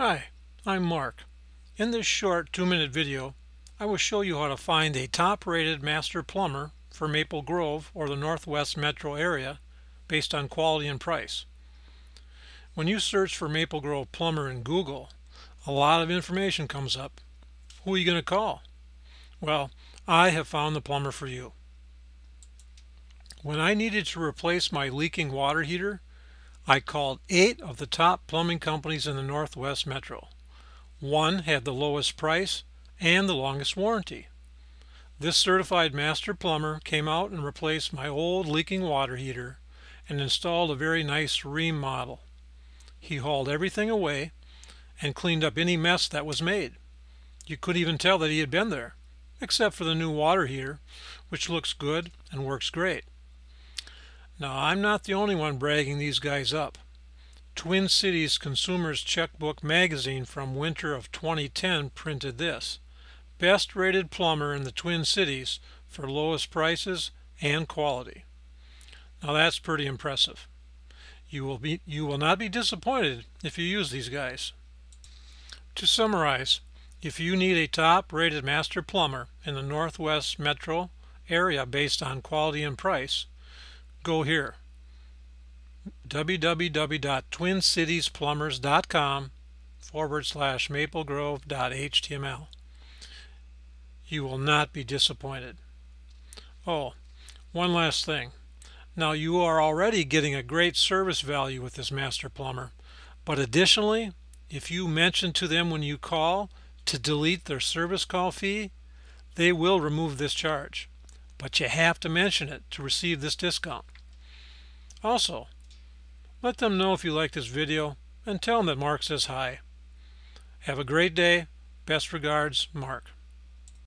Hi, I'm Mark. In this short two-minute video, I will show you how to find a top-rated master plumber for Maple Grove or the Northwest metro area based on quality and price. When you search for Maple Grove plumber in Google, a lot of information comes up. Who are you going to call? Well, I have found the plumber for you. When I needed to replace my leaking water heater, I called eight of the top plumbing companies in the Northwest Metro. One had the lowest price and the longest warranty. This certified master plumber came out and replaced my old leaking water heater and installed a very nice Rheem model. He hauled everything away and cleaned up any mess that was made. You could even tell that he had been there, except for the new water heater, which looks good and works great. Now, I'm not the only one bragging these guys up. Twin Cities Consumers Checkbook magazine from winter of 2010 printed this. Best rated plumber in the Twin Cities for lowest prices and quality. Now that's pretty impressive. You will be you will not be disappointed if you use these guys. To summarize, if you need a top rated master plumber in the Northwest Metro area based on quality and price, go here. www.twincitiesplumbers.com forward slash maplegrove.html you will not be disappointed. Oh one last thing. Now you are already getting a great service value with this master plumber but additionally if you mention to them when you call to delete their service call fee they will remove this charge but you have to mention it to receive this discount. Also, let them know if you like this video and tell them that Mark says hi. Have a great day. Best regards, Mark.